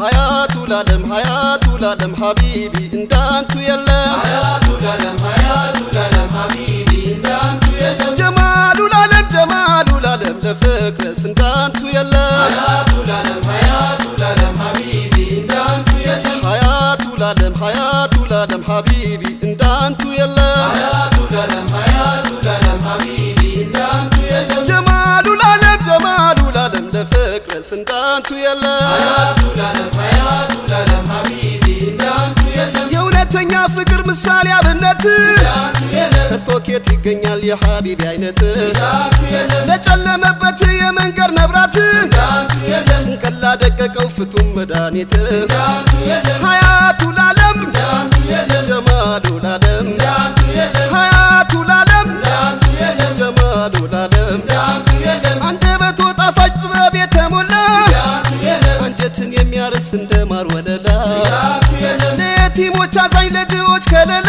ሀያቱ ላለም ሀያቱ ላለም ሀቢቢ እንዳንቱ የለም ሀያቱ ላለም ሀያቱ ላለም ሀቢቢ እንዳንቱ የለም ጀማሉ ላለም ጀማሉ ላለም ለፍቅርስ እንዳንቱ የለም ሀያቱ ላለም ሀያቱ ላለም ሀቢቢ እንዳንቱ የለም ሀያቱ ላለም ሀያቱ ላለም ሀቢቢ እንዳንቱ የለም ሀያቱ ላለም እንዳንቱ የለም። የእውነተኛ ፍቅር ምሳሌ አብነት ከቶኬት ይገኛል የሀቢቢ አይነት ለጨለመበት የመንገድ መብራት እንዳንቱ የለም ጭንቀላ ደቀቀው ፍቱም መድኃኒት ሀያቱ ላለም ጀማሉ ላለም ሀያቱ ላለም ጀማሉ ላለም አንጀትን የሚያርስ እንደ ማር